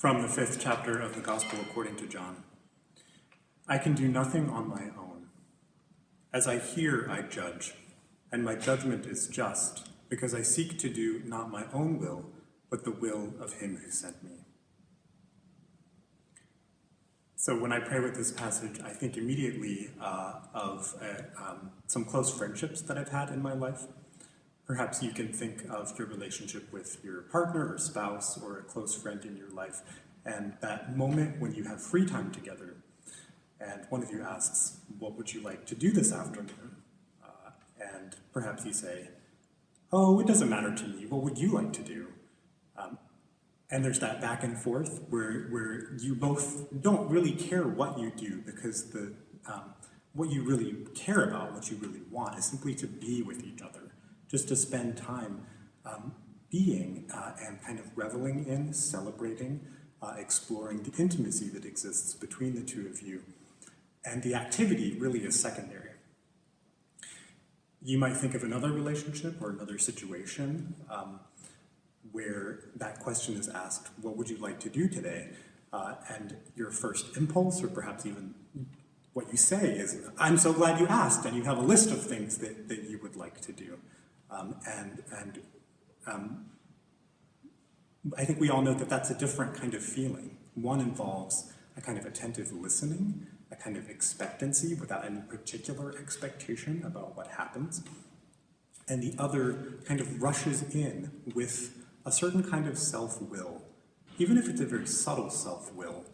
From the fifth chapter of the Gospel according to John. I can do nothing on my own. As I hear, I judge, and my judgment is just, because I seek to do not my own will, but the will of him who sent me. So when I pray with this passage, I think immediately uh, of uh, um, some close friendships that I've had in my life. Perhaps you can think of your relationship with your partner or spouse or a close friend in your life, and that moment when you have free time together, and one of you asks, what would you like to do this afternoon? Uh, and perhaps you say, oh, it doesn't matter to me, what would you like to do? Um, and there's that back and forth where, where you both don't really care what you do because the, um, what you really care about, what you really want, is simply to be with each other just to spend time um, being uh, and kind of reveling in, celebrating, uh, exploring the intimacy that exists between the two of you. And the activity really is secondary. You might think of another relationship or another situation um, where that question is asked, what would you like to do today? Uh, and your first impulse, or perhaps even what you say is, I'm so glad you asked, and you have a list of things that, that you would like to do. Um, and and um, I think we all know that that's a different kind of feeling. One involves a kind of attentive listening, a kind of expectancy without any particular expectation about what happens. And the other kind of rushes in with a certain kind of self-will, even if it's a very subtle self-will.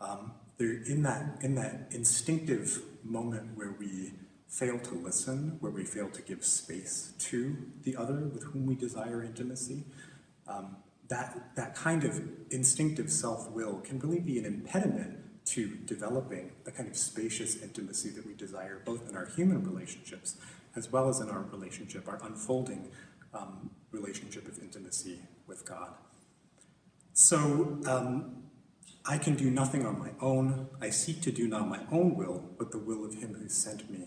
Um, they're in that, in that instinctive moment where we fail to listen, where we fail to give space to the other with whom we desire intimacy, um, that, that kind of instinctive self-will can really be an impediment to developing the kind of spacious intimacy that we desire, both in our human relationships, as well as in our relationship, our unfolding um, relationship of intimacy with God. So um, I can do nothing on my own. I seek to do not my own will, but the will of him who sent me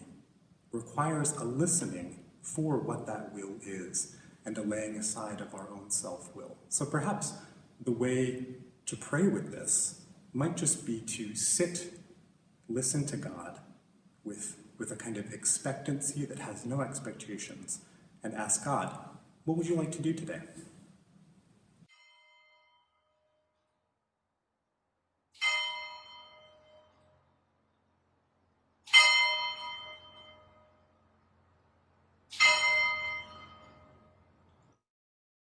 requires a listening for what that will is and a laying aside of our own self-will. So perhaps the way to pray with this might just be to sit, listen to God with, with a kind of expectancy that has no expectations and ask God, what would you like to do today?